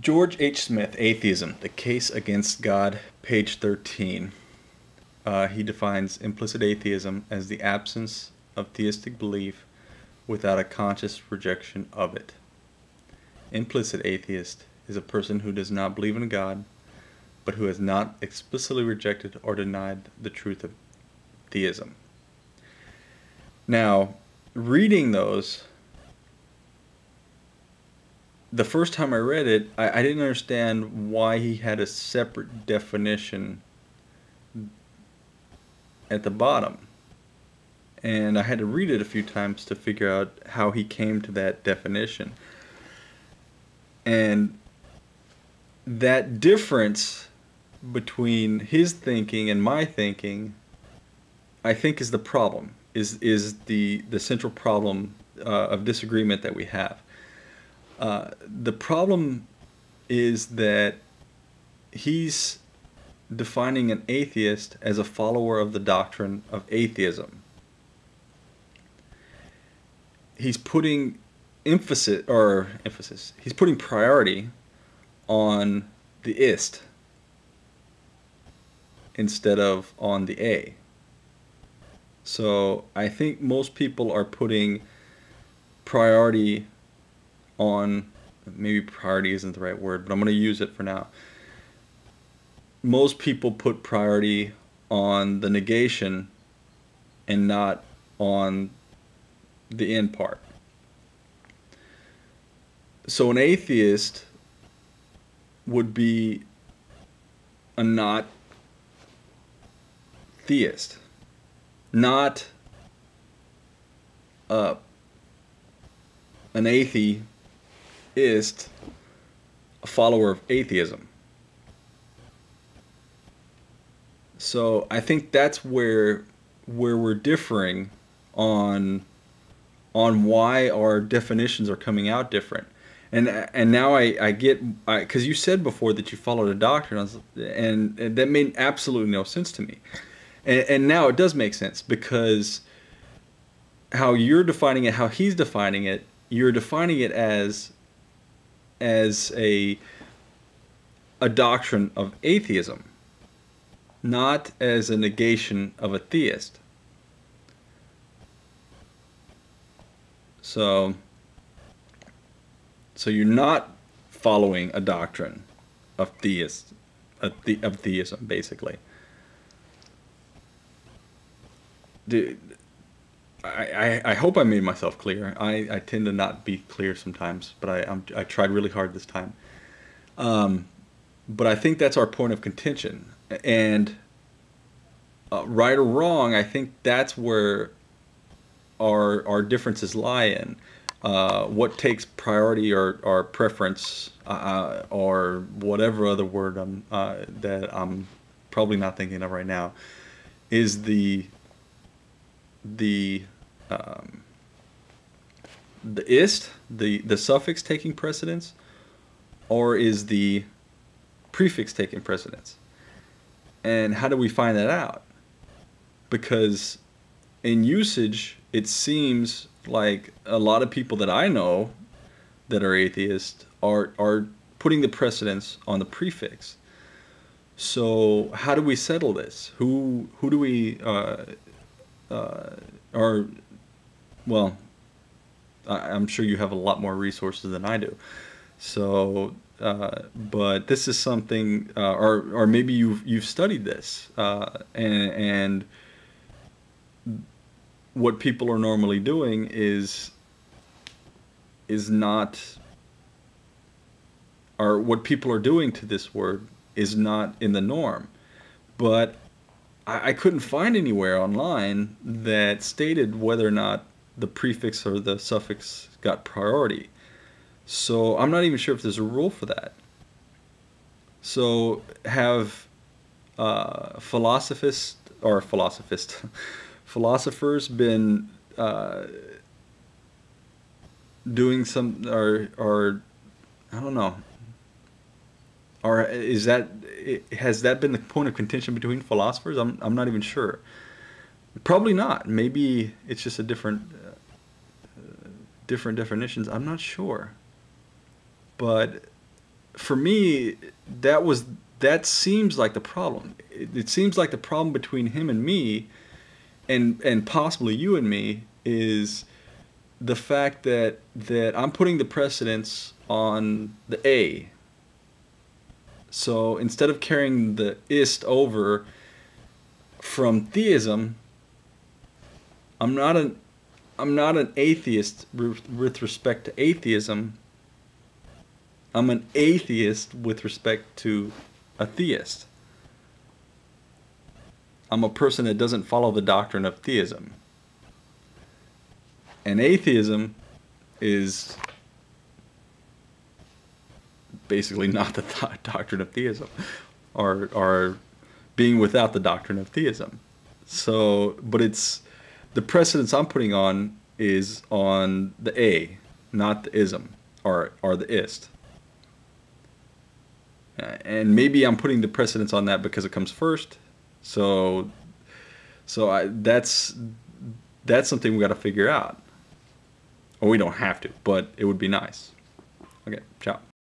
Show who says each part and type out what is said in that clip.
Speaker 1: George H. Smith, Atheism, The Case Against God, page 13. Uh, he defines implicit atheism as the absence of theistic belief without a conscious rejection of it. Implicit atheist is a person who does not believe in God, but who has not explicitly rejected or denied the truth of theism. Now, reading those, the first time I read it, I, I didn't understand why he had a separate definition at the bottom. And I had to read it a few times to figure out how he came to that definition. And that difference between his thinking and my thinking, I think, is the problem. Is is the the central problem uh, of disagreement that we have. Uh, the problem is that he's defining an atheist as a follower of the doctrine of atheism. He's putting emphasis or emphasis. He's putting priority on the ist instead of on the a. So I think most people are putting priority on maybe priority isn't the right word, but I'm going to use it for now. Most people put priority on the negation and not on the end part. So an atheist would be a not theist, not an atheist is a follower of atheism. So I think that's where where we're differing on on why our definitions are coming out different. And and now I, I get because you said before that you followed a doctrine and, and that made absolutely no sense to me. And, and now it does make sense because how you're defining it, how he's defining it, you're defining it as as a a doctrine of atheism, not as a negation of a theist. So so you're not following a doctrine of theist of, the, of theism basically. Dude, I, I, hope I made myself clear. I, I tend to not be clear sometimes, but I I'm, i tried really hard this time. Um, but I think that's our point of contention, and uh, right or wrong, I think that's where our our differences lie in. Uh, what takes priority or, or preference uh, or whatever other word I'm, uh, that I'm probably not thinking of right now is the the um, the ist, the, the suffix taking precedence, or is the prefix taking precedence? And how do we find that out? Because in usage, it seems like a lot of people that I know that are atheists are, are putting the precedence on the prefix. So how do we settle this? Who who do we uh, uh, or well, I, am sure you have a lot more resources than I do. So, uh, but this is something, uh, or or maybe you've you've studied this, uh, and, and what people are normally doing is is not, or what people are doing to this word is not in the norm, but I, I couldn't find anywhere online that stated whether or not the prefix or the suffix got priority. So I'm not even sure if there's a rule for that. So have uh, philosophists or philosophist philosophers been uh, doing some or or I don't know or is that has that been the point of contention between philosophers? I'm I'm not even sure. Probably not. Maybe it's just a different uh, different definitions. I'm not sure. But for me, that was that seems like the problem. It, it seems like the problem between him and me, and and possibly you and me is the fact that that I'm putting the precedence on the A. So instead of carrying the ist over from theism, I'm not an I'm not an atheist with respect to atheism. I'm an atheist with respect to a theist. I'm a person that doesn't follow the doctrine of theism. And atheism is basically not the th- doctrine of theism or, or being without the doctrine of theism. So, but it's the precedence I'm putting on is on the A, not the ism or, or the ist. Uh, and maybe I'm putting the precedence on that because it comes first. So, so I, that's that's something we got to figure out. Or we don't have to, but it would be nice. Okay, ciao.